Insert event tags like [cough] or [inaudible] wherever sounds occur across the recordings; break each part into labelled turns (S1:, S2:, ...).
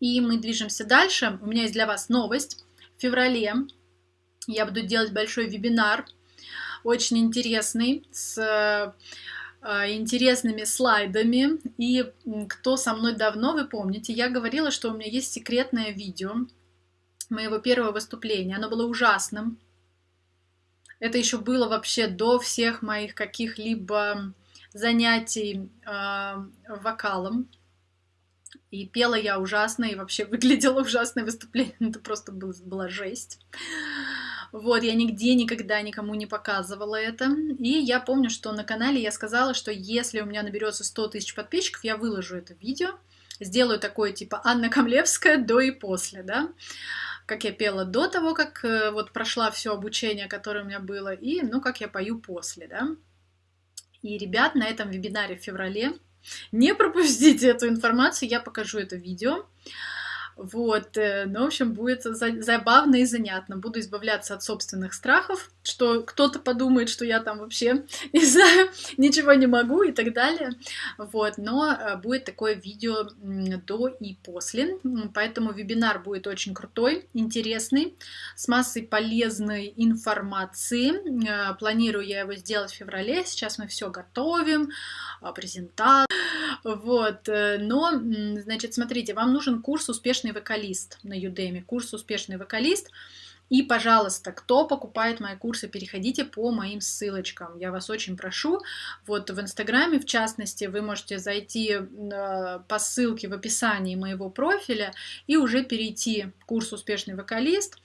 S1: И мы движемся дальше. У меня есть для вас новость. В феврале я буду делать большой вебинар, очень интересный, с э, интересными слайдами. И кто со мной давно, вы помните, я говорила, что у меня есть секретное видео моего первого выступления. Оно было ужасным. Это еще было вообще до всех моих каких-либо занятий э, вокалом. И пела я ужасно, и вообще [laughs] выглядела ужасное выступление. Это просто был, была жесть. Вот, я нигде никогда никому не показывала это. И я помню, что на канале я сказала, что если у меня наберется 100 тысяч подписчиков, я выложу это видео. Сделаю такое типа Анна Камлевская до и после, да как я пела до того, как э, вот прошла все обучение, которое у меня было, и, ну, как я пою после, да. И, ребят, на этом вебинаре в феврале не пропустите эту информацию, я покажу это видео. Вот, э, ну, в общем, будет забавно и занятно. Буду избавляться от собственных страхов, что кто-то подумает, что я там вообще, [laughs] не знаю, ничего не могу и так далее. Вот, но э, будет такое видео до и после, поэтому вебинар будет очень крутой, интересный, с массой полезной информации. Э, планирую я его сделать в феврале, сейчас мы все готовим, презентацию. Вот, но, значит, смотрите, вам нужен курс «Успешный вокалист на Udemy, курс успешный вокалист. И, пожалуйста, кто покупает мои курсы, переходите по моим ссылочкам. Я вас очень прошу. Вот в Инстаграме, в частности, вы можете зайти э, по ссылке в описании моего профиля и уже перейти в курс «Успешный вокалист».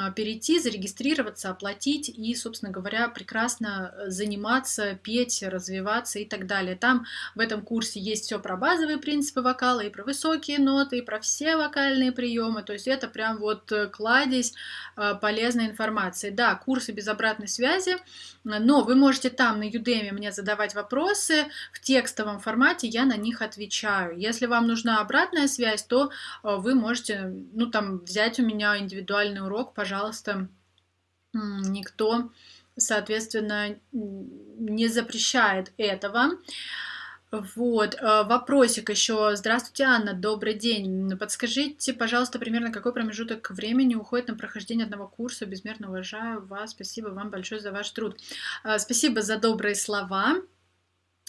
S1: А, перейти, зарегистрироваться, оплатить и, собственно говоря, прекрасно э, заниматься, петь, развиваться и так далее. Там в этом курсе есть все про базовые принципы вокала, и про высокие ноты, и про все вокальные приемы. То есть это прям вот э, кладезь э, полезной информации. Да, курсы без обратной связи, но вы можете там на Udemy мне задавать вопросы в текстовом формате, я на них отвечаю. Если вам нужна обратная связь, то вы можете, ну там, взять у меня индивидуальный урок пожалуйста, никто, соответственно, не запрещает этого. Вот, э, вопросик еще. Здравствуйте, Анна, добрый день. Подскажите, пожалуйста, примерно какой промежуток времени уходит на прохождение одного курса? Безмерно уважаю вас. Спасибо вам большое за ваш труд. Э, спасибо за добрые слова.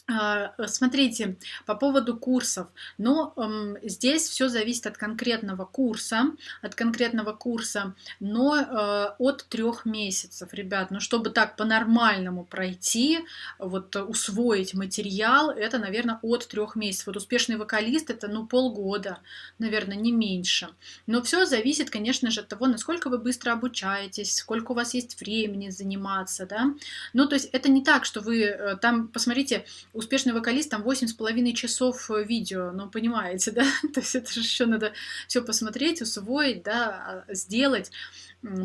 S1: А, смотрите, по поводу курсов, но э, здесь все зависит от конкретного курса, от конкретного курса, но э, от трех месяцев, ребят, ну чтобы так по-нормальному пройти, вот усвоить материал, это, наверное, от трех месяцев. Вот успешный вокалист это, ну, полгода, наверное, не меньше. Но все зависит, конечно же, от того, насколько вы быстро обучаетесь, сколько у вас есть времени заниматься, да. Ну, то есть это не так, что вы э, там, посмотрите, успешный вокалист, там 8,5 часов э, видео, ну, понимаете, [laughs] да? То есть это же еще надо все посмотреть, усвоить, да, а, сделать.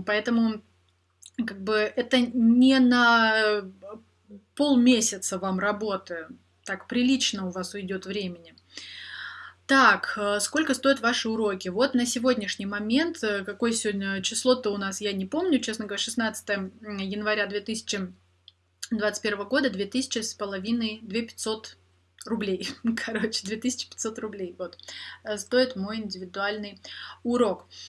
S1: Поэтому как бы это не на полмесяца вам работы, так прилично у вас уйдет времени. Так, э, сколько стоят ваши уроки? Вот на сегодняшний момент, э, какое сегодня число-то у нас, я не помню, честно говоря, 16 января 2000 21 года 2000 с половиной, 2500 рублей, [laughs] короче, 2500 рублей, вот, э, стоит мой индивидуальный урок.